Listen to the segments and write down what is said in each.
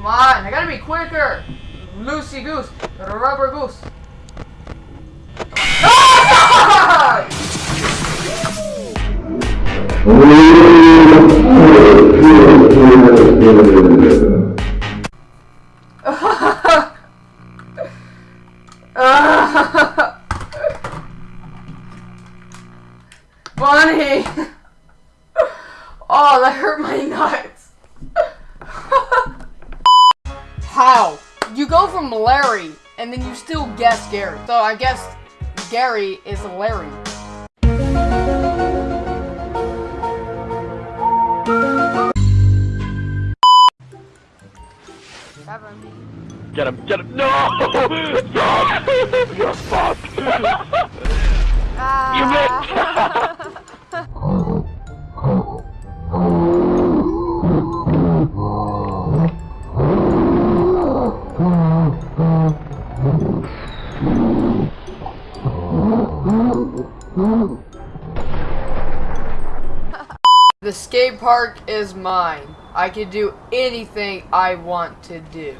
Come on, I gotta be quicker. Lucy goose, rubber goose. Bunny! guess Gary. So I guess Gary is Larry. Get him, get him. No! No! You're fucked! you ah. missed! park is mine. I can do anything I want to do.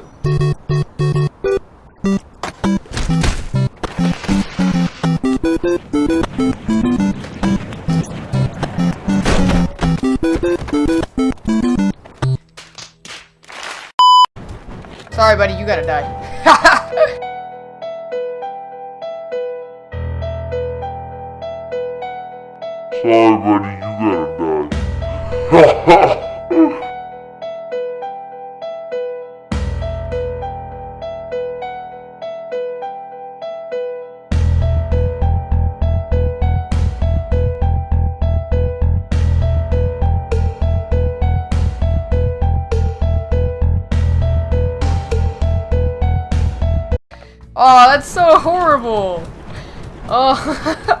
Sorry, buddy, you gotta die. Sorry, buddy. Oh, that's so horrible. Oh.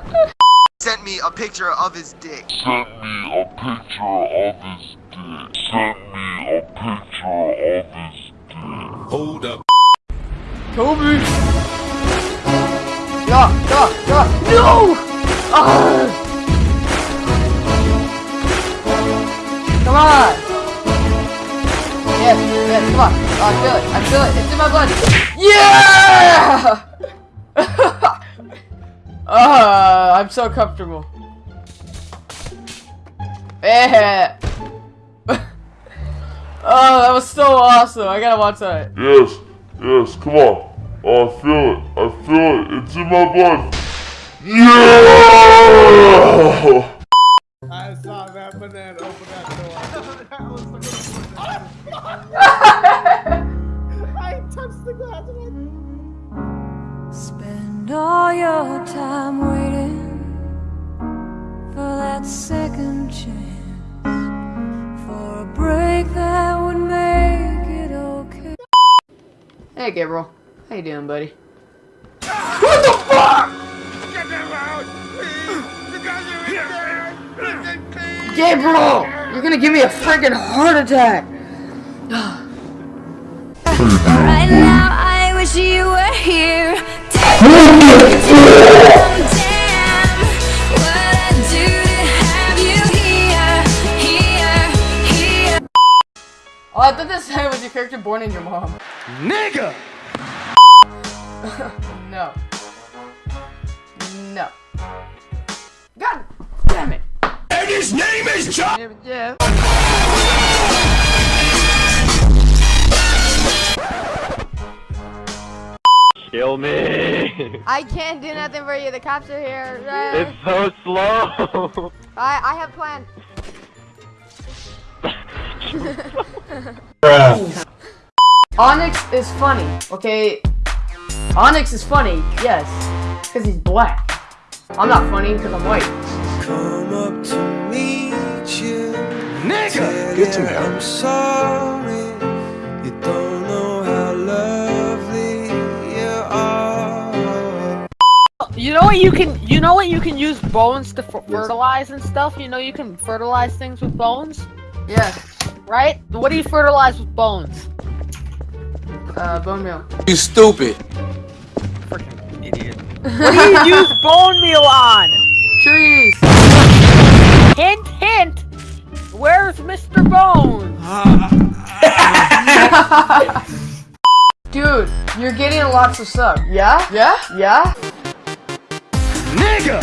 sent me a picture of his dick. Sent me a picture of his dick. Sent me a picture of his dick. Hold up. Kobe! Yeah, yeah, yeah. No! Ah! Come on! Yes, yes, come on. Oh, I feel it, I feel it. It's in my blood. Yeah! Ah, I'm so comfortable. Yeah. oh, that was so awesome. I gotta watch that. Yes, yes, come on. Oh, I feel it. I feel it. It's in my blood. Yeah! I saw that banana open that door. that was the I touched the glass. Spend all your time waiting for that second chance, for a break that would make it okay. Hey, Gabriel. How you doing, buddy? What the fuck? Get them out, please. You guys are in there. Listen, please. Gabriel! You're gonna give me a freaking heart attack! Oh, I thought this guy was your character born in your mom. Nigga! no. No. God damn it! And his name is John! Yeah. Kill me! I can't do nothing for you. The cops are here. It's so slow! I I have plans. Onyx is funny, okay? Onyx is funny, yes. Because he's black. I'm not funny because I'm white. Come up to meet you. Nigga! Get some help. You know what you can you know what you can use bones to fer- fertilize and stuff? You know you can fertilize things with bones, Yeah. right? What do you fertilize with bones? Uh, bone meal. You stupid. Freaking idiot. What do you use bone meal on? Trees! Hint hint. Where's Mr. Bones? Dude, you're getting lots of sub. Yeah? Yeah? Yeah? Nigga!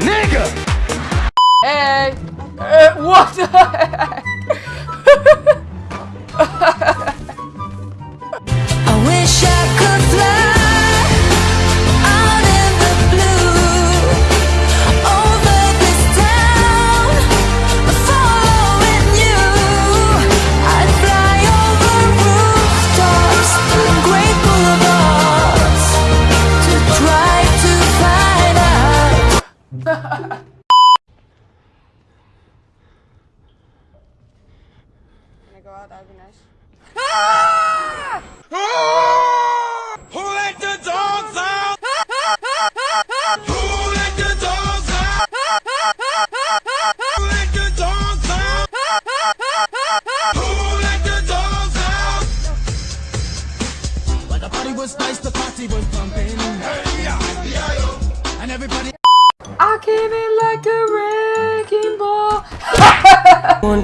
Nigga! Hey! Uh, what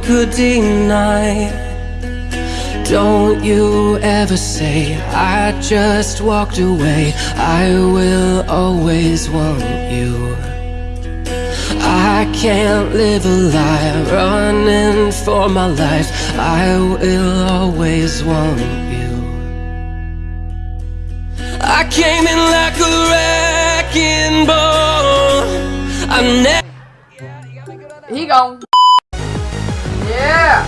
could deny. Don't you ever say I just walked away. I will always want you. I can't live a lie running for my life. I will always want you. I came in like a wrecking ball. I'm never. He gone. Yeah.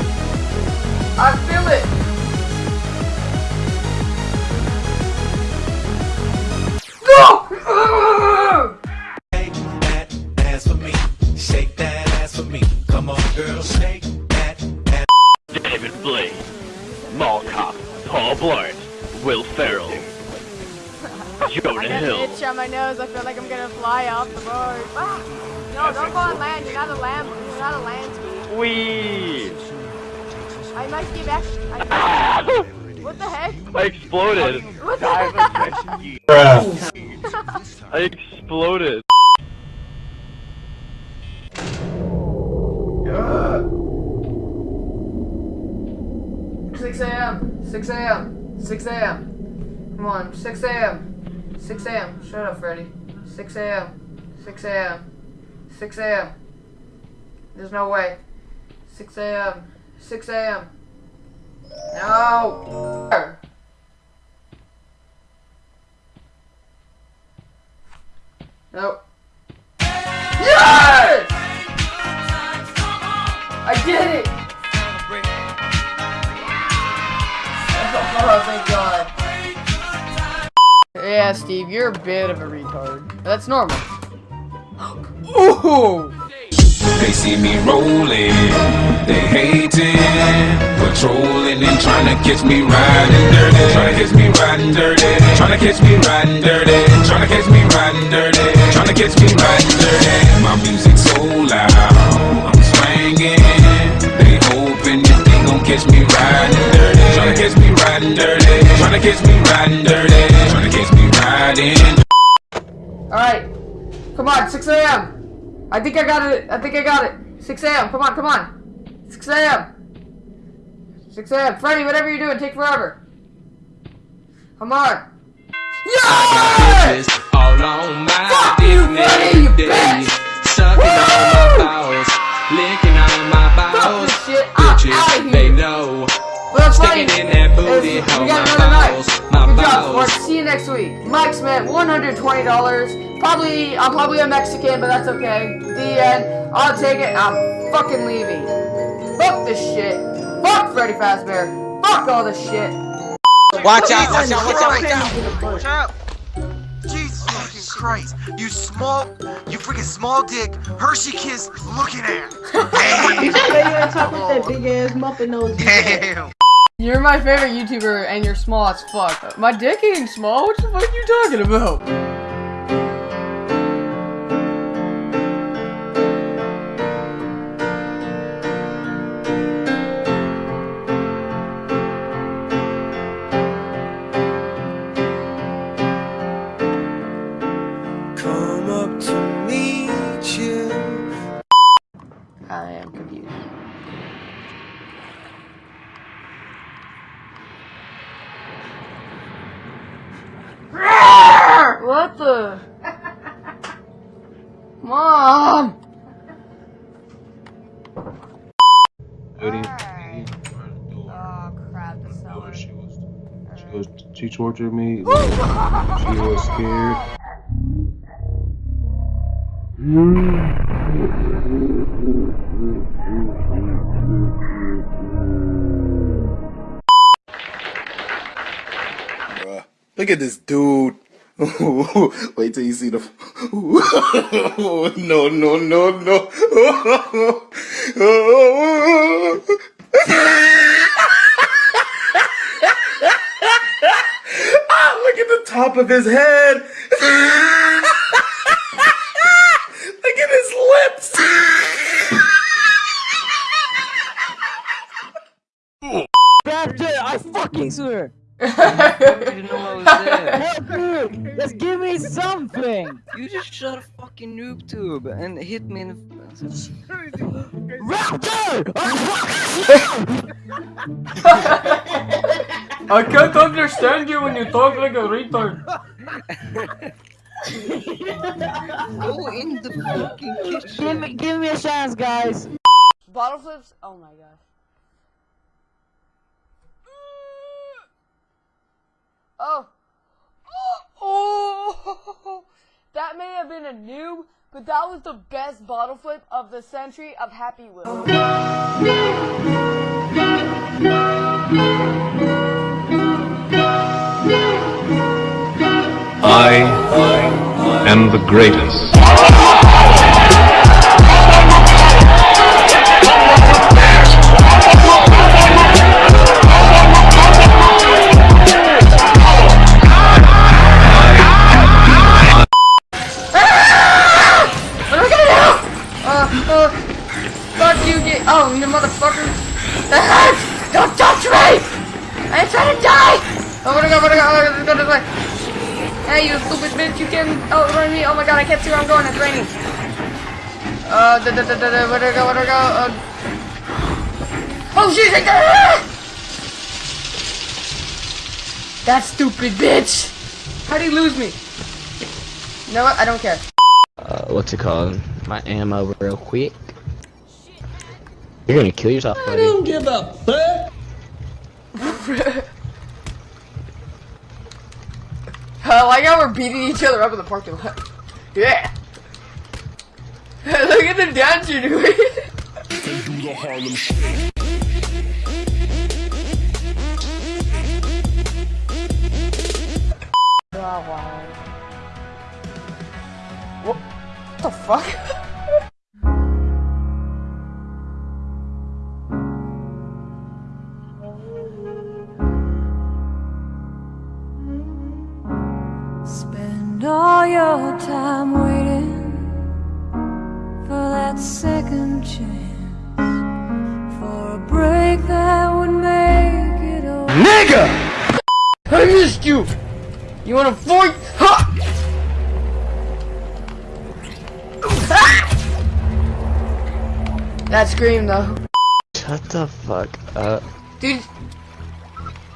I feel it. Go! Shake that ass for me. Shake that ass for me. Come on, girl. Shake that ass. David Blaine, Mall Cop, Paul Blart, Will Ferrell, Jonah I got Hill. an itch on my nose. I feel like I'm gonna fly off the board. Ah! No, don't go on land. You're not a lamb. You're not a land I might get back. What the heck? I exploded. What the heck? I exploded. Six a.m. Six a.m. Six a.m. Come on, six a.m. Six a.m. Shut up, Freddy. Six a.m. Six a.m. Six a.m. There's no way. Six a.m. Six a.m. No. Nope. Yes! I did it! Oh, thank God. Yeah, Steve, you're a bit of a retard. That's normal. Ooh! They see me rolling, they hating, patrolling and trying to catch me riding dirty, trying to catch me riding dirty, trying to catch me riding dirty, trying to catch me riding dirty, trying to catch me riding dirty. My music's so loud, I'm swinging. They hoping that they gon' catch me riding dirty, trying to catch me riding dirty, trying to catch me riding dirty, trying to catch me riding. Alright. Come on, 6 a.m. I think I got it. I think I got it. 6 a.m. Come on, come on. 6 a.m. 6 a.m. Freddy, whatever you're doing, take forever. Come on. Yes! All on my Fuck you, Freddy, you bitch! Sucking on my balls, licking on my Fuck balls. this shit. I'm outta Bitches, here. they know. Well. Sticking in that booty is we got my another night. Good job, balls. Sport. See you next week. Mike spent $120. Probably, I'm probably a Mexican, but that's okay. The end. I'll take it. I'm fucking leaving. Fuck this shit. Fuck Freddy Fazbear. Fuck all this shit. Watch out, watch out, watch out, watch out. Watch out. Jesus fucking Christ. You small, you freaking small dick, Hershey kiss looking at. You stay on top of that big ass muffin nose. Damn. You're my favorite YouTuber, and you're small as fuck. My dick ain't small. What the fuck are you talking about? She me. she was scared. Bruh. Look at this dude. Wait till you see the. no, no, no, no. ah, look at the top of his head. look at his lips. Bastard, I fucking swear. didn't know I was there. No, dude, just give me something. You just shot a fucking noob tube and hit me in the. Raptor! I can't understand you when you talk like a retard. Go in the fucking kitchen. give me, give me a chance, guys. Bottle flips? Oh my god. Oh. Oh. That may have been a noob, but that was the best bottle flip of the century of Happy Wheel. I am the greatest. Oh, where'd I go? Where'd I go? Oh, let's go this way. Hey, you stupid bitch, you can outrun me. Oh my god, I can't see where I'm going. It's raining. Uh, da da da da da. Where'd I go? Where'd I go? Uh. Oh, shit! right there! That stupid bitch! How'd he lose me? You know what? I don't care. uh, what's it called? My ammo real quick. You're gonna kill yourself, buddy. I don't give a fuck. I like how we're beating each other up in the parking lot. Yeah. Look at the dance you're doing. Oh wow. What the fuck? All your time waiting for that second chance, for a break that would make it over. Nigga! I missed you! You wanna fight? Ha! That scream though. Shut the fuck up. Dude.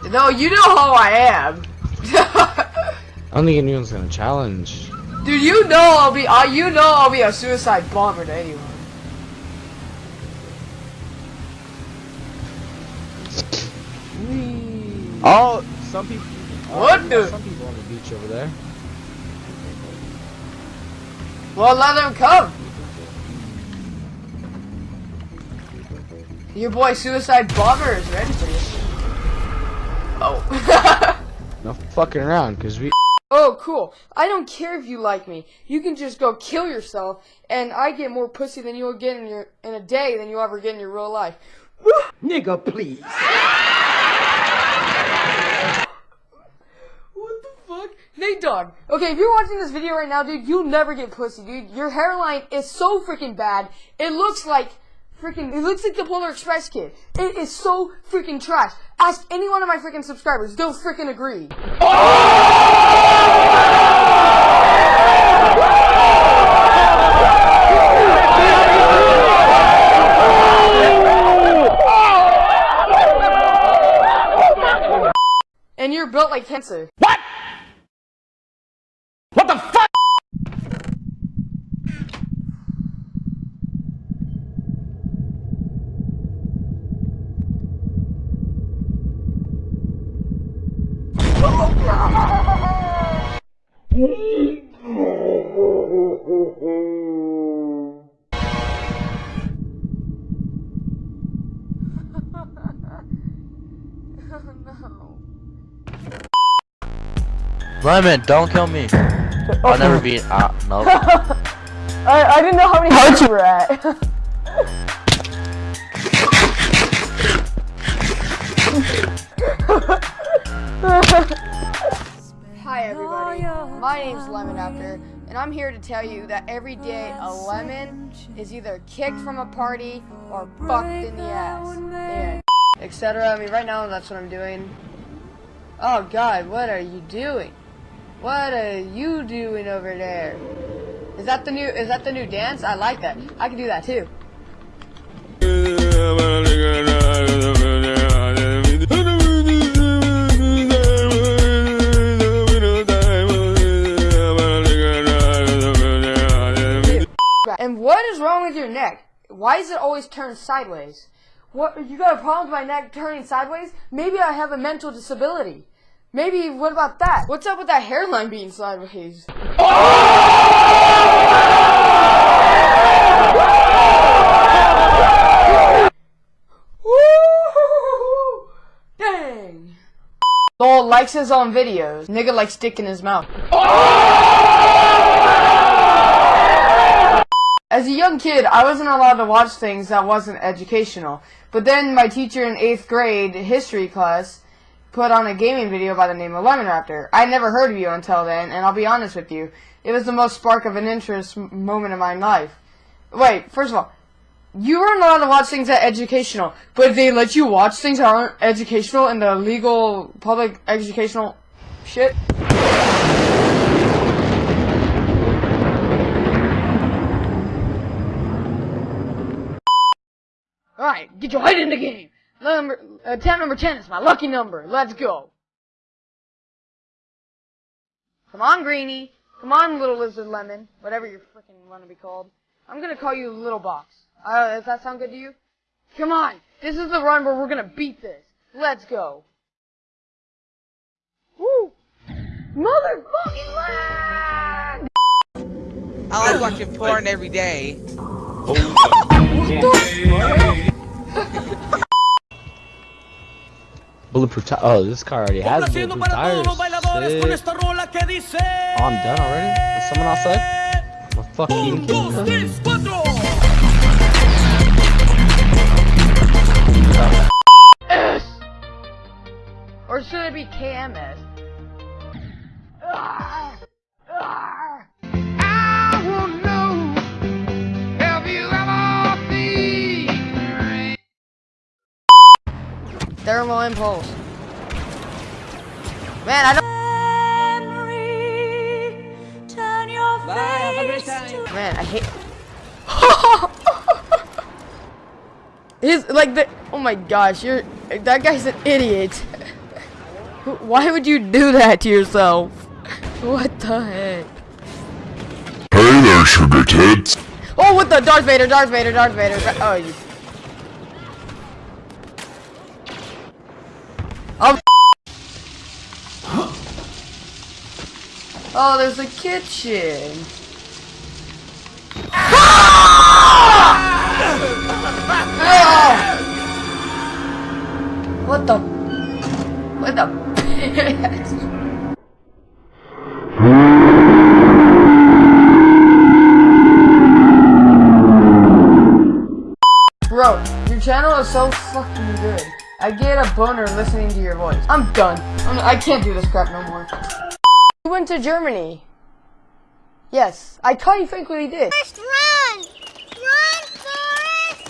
No, you know how I am. I don't think anyone's gonna challenge. Dude, you know I'll be, uh, you know I'll be a suicide bomber to anyone. Oh, some people. What oh, the- Some people on the beach over there. Well, let them come. Your boy Suicide Bomber is ready for you. Oh. No fucking around, cause we. Oh, cool. I don't care if you like me. You can just go kill yourself, and I get more pussy than you'll get in your in a day than you'll ever get in your real life. Nigga, please. What the fuck? Nate Dog. Okay, if you're watching this video right now, dude, you'll never get pussy, dude. Your hairline is so freaking bad. It looks like freaking. It looks like the Polar Express kid. It is so freaking trash. Ask any one of my freaking subscribers. They'll freaking agree. Oh! And you're built like cancer. What? Lemon, don't kill me. I'll never be. Uh, no. I, I didn't know how many hearts you were at. Everybody, my name's Lemon Raptor, and I'm here to tell you that every day a lemon is either kicked from a party or fucked in the ass. Etc. I mean, right now that's what I'm doing. Oh God, what are you doing? What are you doing over there? Is that the new? Is that the new dance? I like that. I can do that too. What is wrong with your neck? Why is it always turned sideways? What you got a problem with my neck turning sideways? Maybe I have a mental disability. Maybe what about that? What's up with that hairline being sideways? Dang. Lol likes his own videos. Nigga likes dick in his mouth. As a young kid, I wasn't allowed to watch things that wasn't educational. But then my teacher in 8th grade history class put on a gaming video by the name of Lemon Raptor. I never heard of you until then, and I'll be honest with you, it was the most spark of an interest moment of my life. Wait, first of all, you weren't allowed to watch things that educational, but they let you watch things that aren't educational in the legal public educational shit. Alright, get your head in the game. Number, uh, tab number 10 is my lucky number. Let's go. Come on, Greenie. Come on, little lizard lemon. Whatever you freaking want to be called. I'm gonna call you Little Box. Uh, does that sound good to you? Come on. This is the run where we're gonna beat this. Let's go. Woo! Motherfucking lag! I like watching porn every day. Bulletproof tires. Oh, this car already has bulletproof tires. Shit. Oh, I'm done already? Is someone outside? My fucking kidding me? S! Or should it be KMS? Ah. Thermal impulse. Man, I don't. Man, I hate. He's like the. Oh my gosh, you're. That guy's an idiot. Why would you do that to yourself? What the heck? Hey there, sugar tits. Oh, what the? Darth Vader, Darth Vader, Darth Vader. Oh, you. Oh, there's a kitchen. What the? What the? Bro, your channel is so fucking good. I get a boner listening to your voice. I'm done. I'm, I can't do this crap no more. You went to Germany. Yes, I quite frankly did. run! Run, Forrest!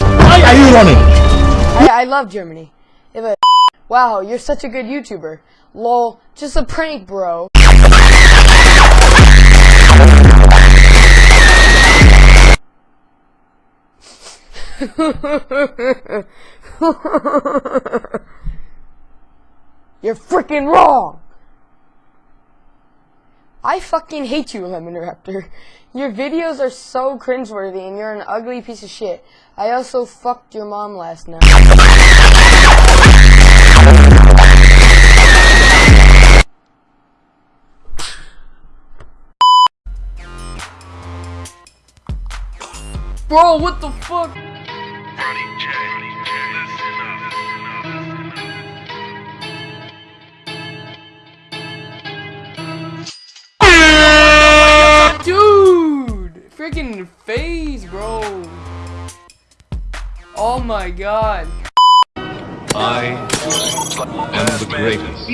Why are you running? I, I love Germany. If a wow, you're such a good YouTuber. Lol, just a prank, bro. You're freaking wrong! I fucking hate you, Lemon Raptor. Your videos are so cringeworthy and you're an ugly piece of shit. I also fucked your mom last night. Bro, what the fuck? Freaking phase, bro. Oh my god. I am the greatest.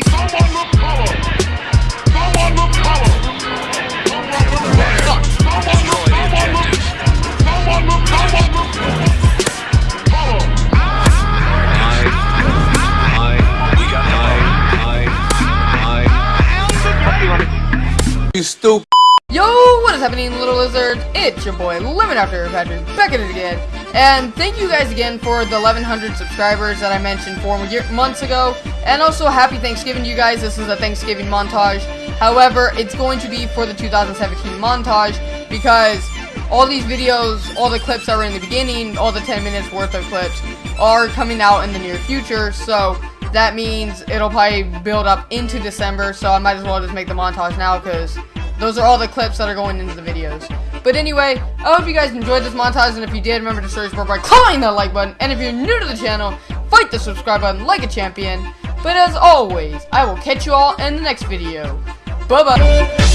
You stupid. Yo, happening, little lizards? It's your boy, Lemon Raptor Patrick, back at it again. And thank you guys again for the 1100 subscribers that I mentioned four months ago. And also, happy Thanksgiving to you guys. This is a Thanksgiving montage. However, it's going to be for the 2017 montage because all these videos, all the clips that were in the beginning, all the 10 minutes worth of clips are coming out in the near future. So that means it'll probably build up into December. So I might as well just make the montage now because those are all the clips that are going into the videos. But anyway, I hope you guys enjoyed this montage, and if you did, remember to show your support by clicking that like button. And if you're new to the channel, fight the subscribe button like a champion. But as always, I will catch you all in the next video. Bye-bye.